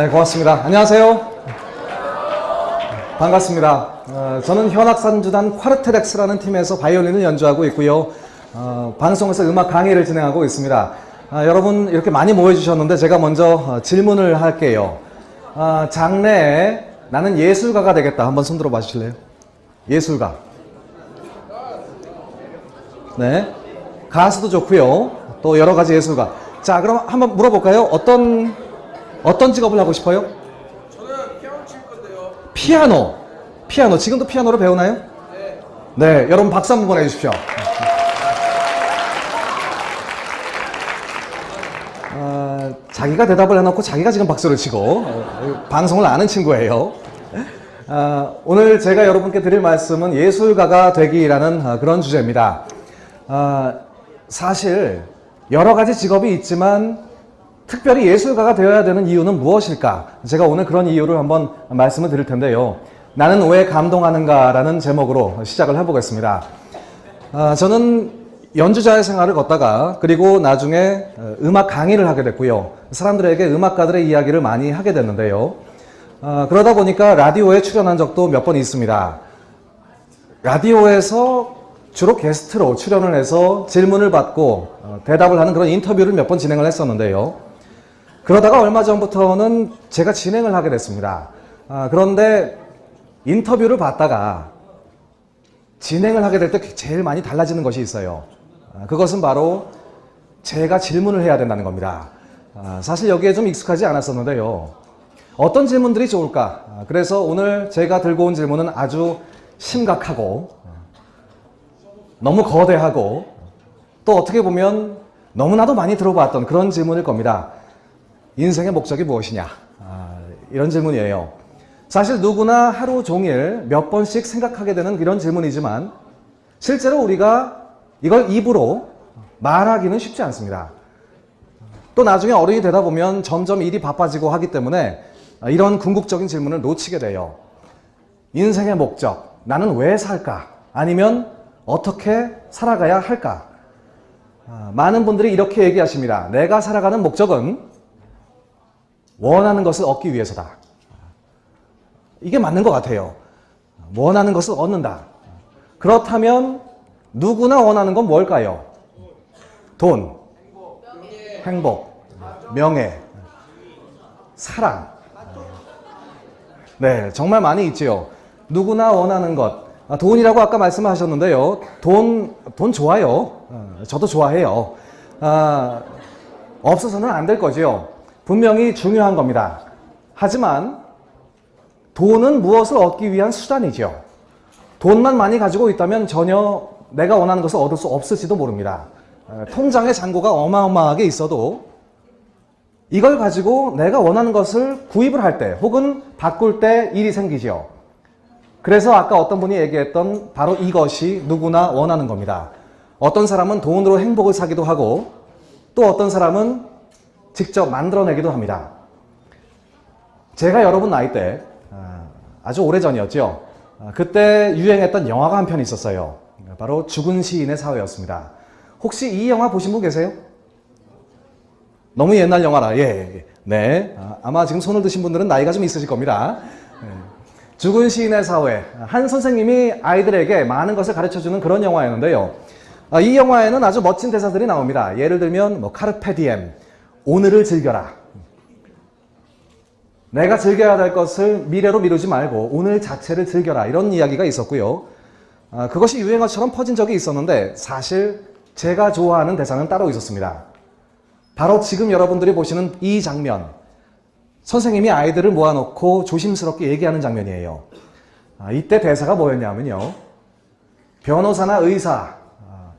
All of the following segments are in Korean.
네, 고맙습니다. 안녕하세요. 반갑습니다. 어, 저는 현악산주단 콰르테렉스라는 팀에서 바이올린을 연주하고 있고요. 어, 방송에서 음악 강의를 진행하고 있습니다. 아, 여러분 이렇게 많이 모여주셨는데 제가 먼저 어, 질문을 할게요. 아, 장래에 나는 예술가가 되겠다. 한번 손 들어 봐 주실래요? 예술가. 네. 가수도 좋고요. 또 여러 가지 예술가. 자, 그럼 한번 물어볼까요? 어떤 어떤 직업을 하고 싶어요? 저는 피아노 칠 건데요. 피아노. 피아노. 지금도 피아노를 배우나요? 네. 네, 여러분 박수 한번 보내주십시오. 아, 자기가 대답을 해놓고 자기가 지금 박수를 치고 어, 방송을 아는 친구예요. 아, 오늘 제가 여러분께 드릴 말씀은 예술가가 되기라는 아, 그런 주제입니다. 아, 사실 여러 가지 직업이 있지만 특별히 예술가가 되어야 되는 이유는 무엇일까? 제가 오늘 그런 이유를 한번 말씀을 드릴 텐데요. 나는 왜 감동하는가라는 제목으로 시작을 해보겠습니다. 아, 저는 연주자의 생활을 걷다가 그리고 나중에 어, 음악 강의를 하게 됐고요. 사람들에게 음악가들의 이야기를 많이 하게 됐는데요. 아, 그러다 보니까 라디오에 출연한 적도 몇 번 있습니다. 라디오에서 주로 게스트로 출연을 해서 질문을 받고 어, 대답을 하는 그런 인터뷰를 몇 번 진행을 했었는데요. 그러다가 얼마 전부터는 제가 진행을 하게 됐습니다. 아, 그런데 인터뷰를 받다가 진행을 하게 될 때 제일 많이 달라지는 것이 있어요. 아, 그것은 바로 제가 질문을 해야 된다는 겁니다. 아, 사실 여기에 좀 익숙하지 않았었는데요. 어떤 질문들이 좋을까? 아, 그래서 오늘 제가 들고 온 질문은 아주 심각하고 너무 거대하고 또 어떻게 보면 너무나도 많이 들어봤던 그런 질문일 겁니다. 인생의 목적이 무엇이냐? 아, 이런 질문이에요. 사실 누구나 하루 종일 몇 번씩 생각하게 되는 이런 질문이지만 실제로 우리가 이걸 입으로 말하기는 쉽지 않습니다. 또 나중에 어른이 되다 보면 점점 일이 바빠지고 하기 때문에 이런 궁극적인 질문을 놓치게 돼요. 인생의 목적, 나는 왜 살까? 아니면 어떻게 살아가야 할까? 아, 많은 분들이 이렇게 얘기하십니다. 내가 살아가는 목적은 원하는 것을 얻기 위해서다. 이게 맞는 것 같아요. 원하는 것을 얻는다. 그렇다면 누구나 원하는 건 뭘까요? 돈, 행복, 명예, 사랑. 네, 정말 많이 있지요. 누구나 원하는 것. 아, 돈이라고 아까 말씀하셨는데요. 돈, 돈 좋아요. 어, 저도 좋아해요. 아, 없어서는 안 될 거지요. 분명히 중요한 겁니다. 하지만 돈은 무엇을 얻기 위한 수단이죠. 돈만 많이 가지고 있다면 전혀 내가 원하는 것을 얻을 수 없을지도 모릅니다. 어, 통장에 잔고가 어마어마하게 있어도 이걸 가지고 내가 원하는 것을 구입을 할 때 혹은 바꿀 때 일이 생기죠. 그래서 아까 어떤 분이 얘기했던 바로 이것이 누구나 원하는 겁니다. 어떤 사람은 돈으로 행복을 사기도 하고 또 어떤 사람은 직접 만들어내기도 합니다. 제가 여러분 나이 때 아, 아주 오래전이었죠. 아, 그때 유행했던 영화가 한 편 있었어요. 바로 죽은 시인의 사회였습니다. 혹시 이 영화 보신 분 계세요? 너무 옛날 영화라. 예, 예. 네. 아, 마 지금 손을 드신 분들은 나이가 좀 있으실 겁니다. 예. 죽은 시인의 사회. 한 선생님이 아이들에게 많은 것을 가르쳐주는 그런 영화였는데요. 아, 이 영화에는 아주 멋진 대사들이 나옵니다. 예를 들면 뭐 카르페 디엠, 오늘을 즐겨라. 내가 즐겨야 될 것을 미래로 미루지 말고 오늘 자체를 즐겨라. 이런 이야기가 있었고요. 아, 그것이 유행어처럼 퍼진 적이 있었는데 사실 제가 좋아하는 대사는 따로 있었습니다. 바로 지금 여러분들이 보시는 이 장면. 선생님이 아이들을 모아놓고 조심스럽게 얘기하는 장면이에요. 아, 이때 대사가 뭐였냐면요. 변호사나 의사, 아,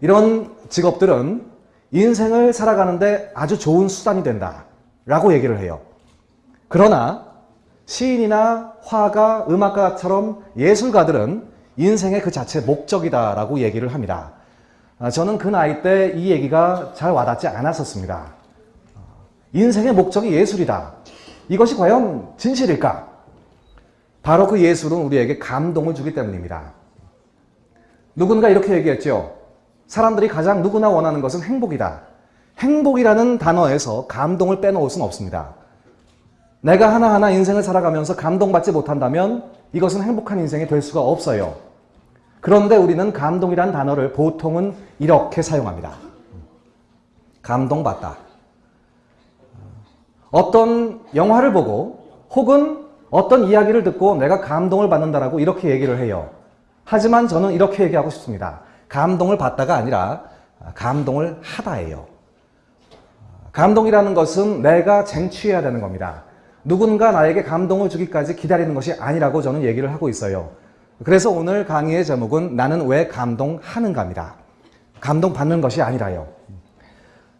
이런 직업들은 인생을 살아가는데 아주 좋은 수단이 된다. 라고 얘기를 해요. 그러나 시인이나 화가, 음악가처럼 예술가들은 인생의 그 자체 목적이다 라고 얘기를 합니다. 아, 저는 그 나이 때 이 얘기가 잘 와닿지 않았었습니다. 인생의 목적이 예술이다. 이것이 과연 진실일까? 바로 그 예술은 우리에게 감동을 주기 때문입니다. 누군가 이렇게 얘기했죠. 사람들이 가장 누구나 원하는 것은 행복이다. 행복이라는 단어에서 감동을 빼놓을 수는 없습니다. 내가 하나하나 인생을 살아가면서 감동받지 못한다면 이것은 행복한 인생이 될 수가 없어요. 그런데 우리는 감동이란 단어를 보통은 이렇게 사용합니다. 감동받다. 어떤 영화를 보고 혹은 어떤 이야기를 듣고 내가 감동을 받는다라고 이렇게 얘기를 해요. 하지만 저는 이렇게 얘기하고 싶습니다. 감동을 받다가 아니라 감동을 하다예요. 감동이라는 것은 내가 쟁취해야 되는 겁니다. 누군가 나에게 감동을 주기까지 기다리는 것이 아니라고 저는 얘기를 하고 있어요. 그래서 오늘 강의의 제목은 나는 왜 감동하는가입니다. 감동받는 것이 아니라요.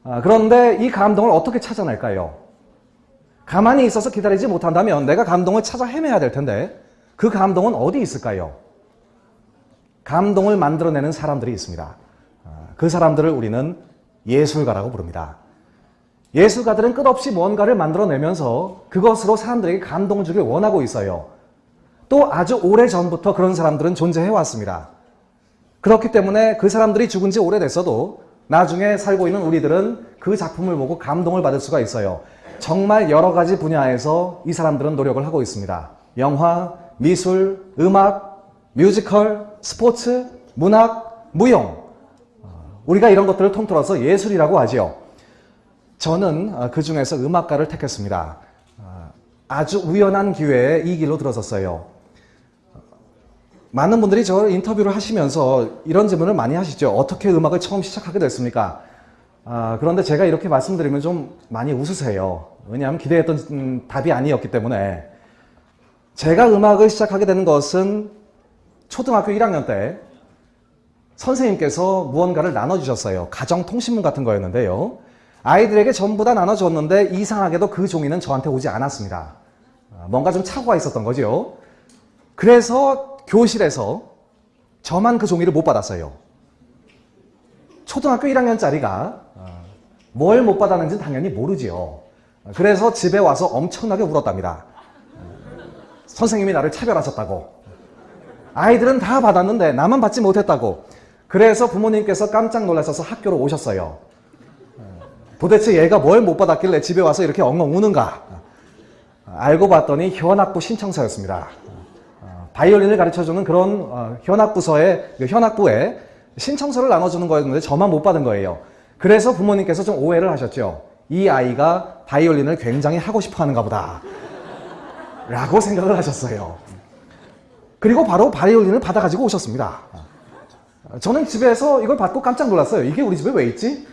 아, 그런데 이 감동을 어떻게 찾아낼까요? 가만히 있어서 기다리지 못한다면 내가 감동을 찾아 헤매야 될 텐데 그 감동은 어디 있을까요? 감동을 만들어내는 사람들이 있습니다. 아, 그 사람들을 우리는 예술가라고 부릅니다. 예술가들은 끝없이 뭔가를 만들어내면서 그것으로 사람들에게 감동을 주길 원하고 있어요. 또 아주 오래 전부터 그런 사람들은 존재해 왔습니다. 그렇기 때문에 그 사람들이 죽은 지 오래됐어도 나중에 살고 있는 우리들은 그 작품을 보고 감동을 받을 수가 있어요. 정말 여러 가지 분야에서 이 사람들은 노력을 하고 있습니다. 영화, 미술, 음악, 뮤지컬, 스포츠, 문학, 무용. 우리가 이런 것들을 통틀어서 예술이라고 하지요. 저는 그 중에서 음악가를 택했습니다. 아주 우연한 기회에 이 길로 들어섰어요. 많은 분들이 저 인터뷰를 하시면서 이런 질문을 많이 하시죠. 어떻게 음악을 처음 시작하게 됐습니까? 아, 그런데 제가 이렇게 말씀드리면 좀 많이 웃으세요. 왜냐하면 기대했던 음, 답이 아니었기 때문에. 제가 음악을 시작하게 되는 것은 초등학교 1학년 때 선생님께서 무언가를 나눠주셨어요. 가정통신문 같은 거였는데요. 아이들에게 전부 다 나눠줬는데 이상하게도 그 종이는 저한테 오지 않았습니다. 아, 뭔가 좀 착오가 있었던 거죠. 그래서 교실에서 저만 그 종이를 못 받았어요. 초등학교 1학년짜리가 뭘 못 받았는지는 당연히 모르지요. 그래서 집에 와서 엄청나게 울었답니다. 선생님이 나를 차별하셨다고. 아이들은 다 받았는데 나만 받지 못했다고. 그래서 부모님께서 깜짝 놀라셔서 학교로 오셨어요. 도대체 얘가 뭘 못 받았길래 집에 와서 이렇게 엉엉 우는가? 알고 봤더니 현악부 신청서였습니다. 바이올린을 가르쳐주는 그런 어, 현악부서에 그 현악부에 신청서를 나눠주는 거였는데 저만 못 받은 거예요. 그래서 부모님께서 좀 오해를 하셨죠. 이 아이가 바이올린을 굉장히 하고 싶어 하는가 보다. 라고 생각을 하셨어요. 그리고 바로 바이올린을 받아가지고 오셨습니다. 저는 집에서 이걸 받고 깜짝 놀랐어요. 이게 우리 집에 왜 있지?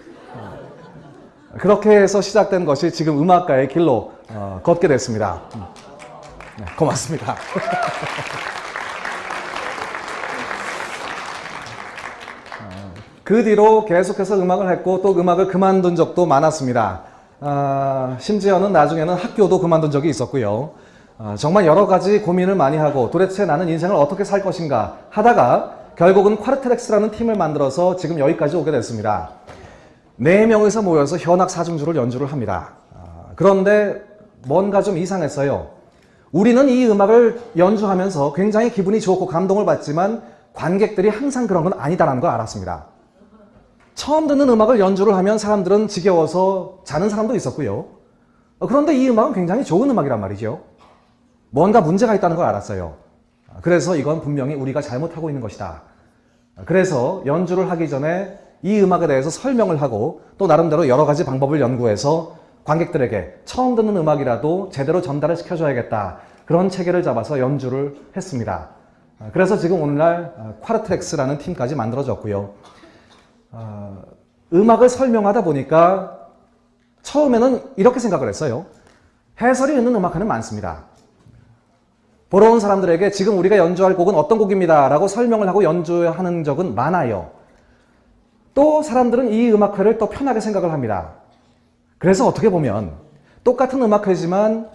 그렇게 해서 시작된 것이 지금 음악가의 길로 어, 걷게 됐습니다. 네, 고맙습니다. 그 뒤로 계속해서 음악을 했고 또 음악을 그만둔 적도 많았습니다. 아, 심지어는 나중에는 학교도 그만둔 적이 있었고요. 아, 정말 여러 가지 고민을 많이 하고 도대체 나는 인생을 어떻게 살 것인가 하다가 결국은 콰르트렉스라는 팀을 만들어서 지금 여기까지 오게 됐습니다. 네 명에서 모여서 현악 사중주를 연주를 합니다. 아, 그런데 뭔가 좀 이상했어요. 우리는 이 음악을 연주하면서 굉장히 기분이 좋고 감동을 받지만 관객들이 항상 그런 건 아니다라는 걸 알았습니다. 처음 듣는 음악을 연주를 하면 사람들은 지겨워서 자는 사람도 있었고요. 어, 그런데 이 음악은 굉장히 좋은 음악이란 말이죠. 뭔가 문제가 있다는 걸 알았어요. 그래서 이건 분명히 우리가 잘못하고 있는 것이다. 그래서 연주를 하기 전에 이 음악에 대해서 설명을 하고 또 나름대로 여러 가지 방법을 연구해서 관객들에게 처음 듣는 음악이라도 제대로 전달을 시켜줘야겠다. 그런 체계를 잡아서 연주를 했습니다. 그래서 지금 오늘날 콰르트렉스라는 팀까지 만들어졌고요. 어, 음악을 설명하다 보니까 처음에는 이렇게 생각을 했어요. 해설이 있는 음악회는 많습니다. 보러 온 사람들에게 지금 우리가 연주할 곡은 어떤 곡입니다. 라고 설명을 하고 연주하는 적은 많아요. 또 사람들은 이 음악회를 또 편하게 생각을 합니다. 그래서 어떻게 보면 똑같은 음악회지만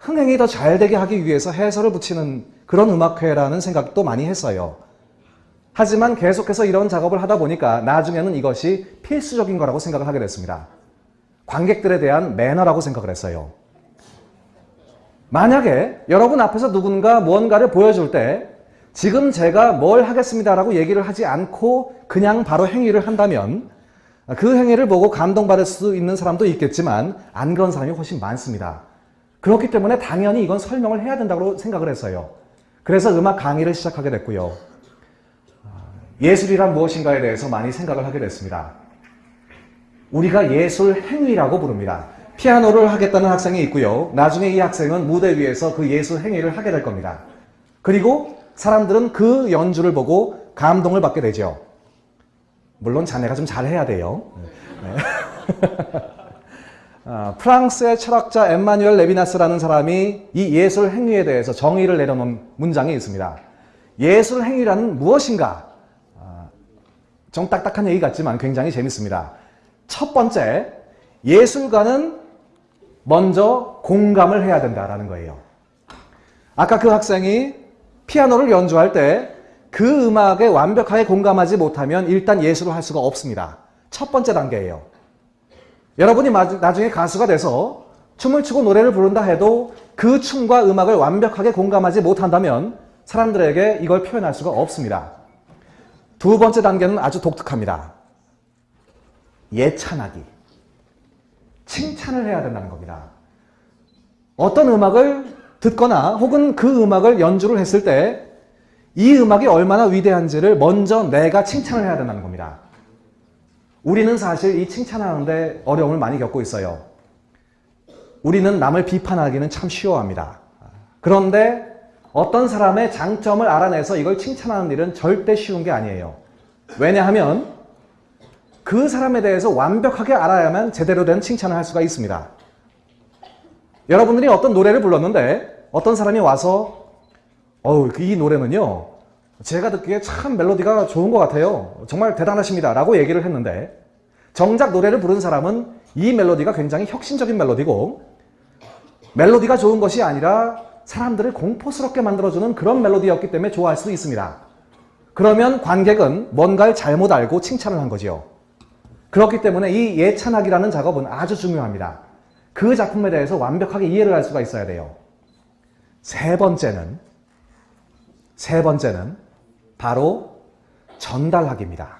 흥행이 더 잘 되게 하기 위해서 해설을 붙이는 그런 음악회라는 생각도 많이 했어요. 하지만 계속해서 이런 작업을 하다 보니까 나중에는 이것이 필수적인 거라고 생각을 하게 됐습니다. 관객들에 대한 매너라고 생각을 했어요. 만약에 여러분 앞에서 누군가 무언가를 보여줄 때 지금 제가 뭘 하겠습니다라고 얘기를 하지 않고 그냥 바로 행위를 한다면 그 행위를 보고 감동받을 수 있는 사람도 있겠지만 안 그런 사람이 훨씬 많습니다. 그렇기 때문에 당연히 이건 설명을 해야 된다고 생각을 했어요. 그래서 음악 강의를 시작하게 됐고요. 예술이란 무엇인가에 대해서 많이 생각을 하게 됐습니다. 우리가 예술 행위라고 부릅니다. 피아노를 하겠다는 학생이 있고요. 나중에 이 학생은 무대 위에서 그 예술 행위를 하게 될 겁니다. 그리고 사람들은 그 연주를 보고 감동을 받게 되죠. 물론 자네가 좀 잘해야 돼요. 네. 아, 프랑스의 철학자 엠마뉴엘 레비나스라는 사람이 이 예술 행위에 대해서 정의를 내려놓은 문장이 있습니다. 예술 행위라는 무엇인가? 아, 좀 딱딱한 얘기 같지만 굉장히 재밌습니다. 첫 번째, 예술가는 먼저 공감을 해야 된다라는 거예요. 아까 그 학생이 피아노를 연주할 때 그 음악에 완벽하게 공감하지 못하면 일단 예술을 할 수가 없습니다. 첫 번째 단계예요. 여러분이 나중에 가수가 돼서 춤을 추고 노래를 부른다 해도 그 춤과 음악을 완벽하게 공감하지 못한다면 사람들에게 이걸 표현할 수가 없습니다. 두 번째 단계는 아주 독특합니다. 예찬하기. 칭찬을 해야 된다는 겁니다. 어떤 음악을 듣거나 혹은 그 음악을 연주를 했을 때 이 음악이 얼마나 위대한지를 먼저 내가 칭찬을 해야 된다는 겁니다. 우리는 사실 이 칭찬하는데 어려움을 많이 겪고 있어요. 우리는 남을 비판하기는 참 쉬워합니다. 그런데 어떤 사람의 장점을 알아내서 이걸 칭찬하는 일은 절대 쉬운 게 아니에요. 왜냐하면 그 사람에 대해서 완벽하게 알아야만 제대로 된 칭찬을 할 수가 있습니다. 여러분들이 어떤 노래를 불렀는데 어떤 사람이 와서 어우 이 노래는요 제가 듣기에 참 멜로디가 좋은 것 같아요. 정말 대단하십니다. 라고 얘기를 했는데 정작 노래를 부른 사람은 이 멜로디가 굉장히 혁신적인 멜로디고 멜로디가 좋은 것이 아니라 사람들을 공포스럽게 만들어주는 그런 멜로디였기 때문에 좋아할 수도 있습니다. 그러면 관객은 뭔가를 잘못 알고 칭찬을 한 거지요. 그렇기 때문에 이 예찬하기라는 작업은 아주 중요합니다. 그 작품에 대해서 완벽하게 이해를 할 수가 있어야 돼요. 세 번째는 세 번째는 바로 전달하기입니다.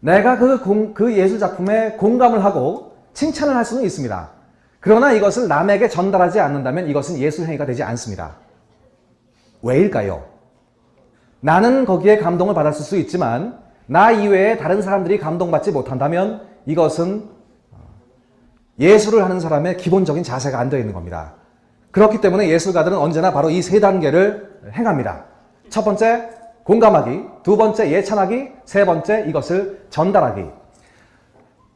내가 그, 공, 그 예술 작품에 공감을 하고 칭찬을 할 수는 있습니다. 그러나 이것을 남에게 전달하지 않는다면 이것은 예술 행위가 되지 않습니다. 왜일까요? 나는 거기에 감동을 받았을 수 있지만 나 이외에 다른 사람들이 감동받지 못한다면 이것은 예술을 하는 사람의 기본적인 자세가 안 되어 있는 겁니다. 그렇기 때문에 예술가들은 언제나 바로 이 세 단계를 행합니다. 첫 번째, 공감하기. 두 번째, 예찬하기. 세 번째, 이것을 전달하기.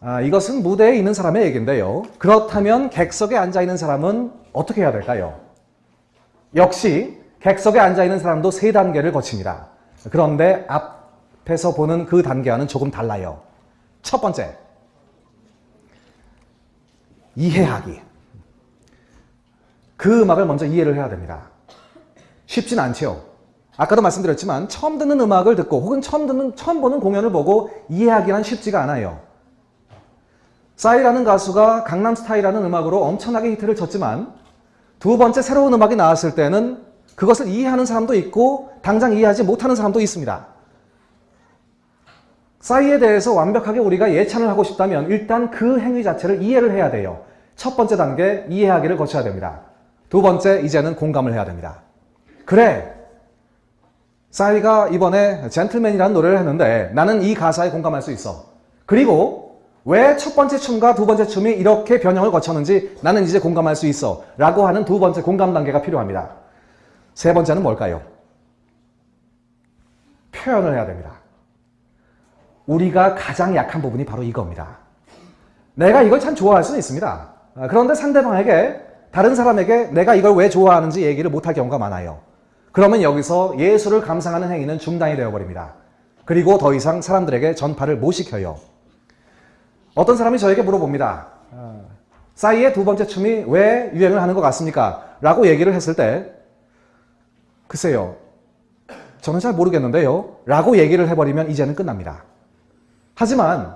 아, 이것은 무대에 있는 사람의 얘기인데요. 그렇다면 객석에 앉아있는 사람은 어떻게 해야 될까요? 역시 객석에 앉아있는 사람도 세 단계를 거칩니다. 그런데 앞 에서 보는 그 단계와는 조금 달라요. 첫 번째, 이해하기. 그 음악을 먼저 이해를 해야 됩니다. 쉽진 않죠. 아까도 말씀드렸지만 처음 듣는 음악을 듣고 혹은 처음 듣는 처음 보는 공연을 보고 이해하기란 쉽지가 않아요. 싸이라는 가수가 강남스타일이라는 음악으로 엄청나게 히트를 쳤지만 두 번째 새로운 음악이 나왔을 때는 그것을 이해하는 사람도 있고 당장 이해하지 못하는 사람도 있습니다. 싸이에 대해서 완벽하게 우리가 예찬을 하고 싶다면 일단 그 행위 자체를 이해를 해야 돼요. 첫 번째 단계 이해하기를 거쳐야 됩니다. 두 번째, 이제는 공감을 해야 됩니다. 그래, 싸이가 이번에 젠틀맨이라는 노래를 했는데 나는 이 가사에 공감할 수 있어. 그리고 왜 첫 번째 춤과 두 번째 춤이 이렇게 변형을 거쳤는지 나는 이제 공감할 수 있어. 라고 하는 두 번째 공감 단계가 필요합니다. 세 번째는 뭘까요? 표현을 해야 됩니다. 우리가 가장 약한 부분이 바로 이겁니다. 내가 이걸 참 좋아할 수는 있습니다. 그런데 상대방에게 다른 사람에게 내가 이걸 왜 좋아하는지 얘기를 못할 경우가 많아요. 그러면 여기서 예술을 감상하는 행위는 중단이 되어버립니다. 그리고 더 이상 사람들에게 전파를 못 시켜요. 어떤 사람이 저에게 물어봅니다. 어, 싸이의 두 번째 춤이 왜 유행을 하는 것 같습니까? 라고 얘기를 했을 때 글쎄요. 저는 잘 모르겠는데요. 라고 얘기를 해버리면 이제는 끝납니다. 하지만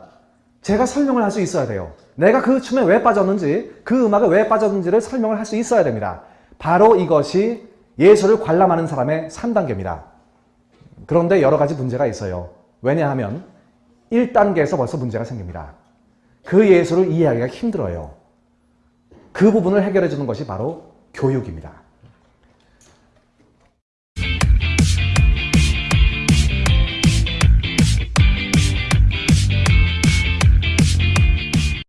제가 설명을 할 수 있어야 돼요. 내가 그 춤에 왜 빠졌는지, 그 음악에 왜 빠졌는지를 설명을 할 수 있어야 됩니다. 바로 이것이 예술을 관람하는 사람의 3단계입니다. 그런데 여러 가지 문제가 있어요. 왜냐하면 1단계에서 벌써 문제가 생깁니다. 그 예술을 이해하기가 힘들어요. 그 부분을 해결해 주는 것이 바로 교육입니다.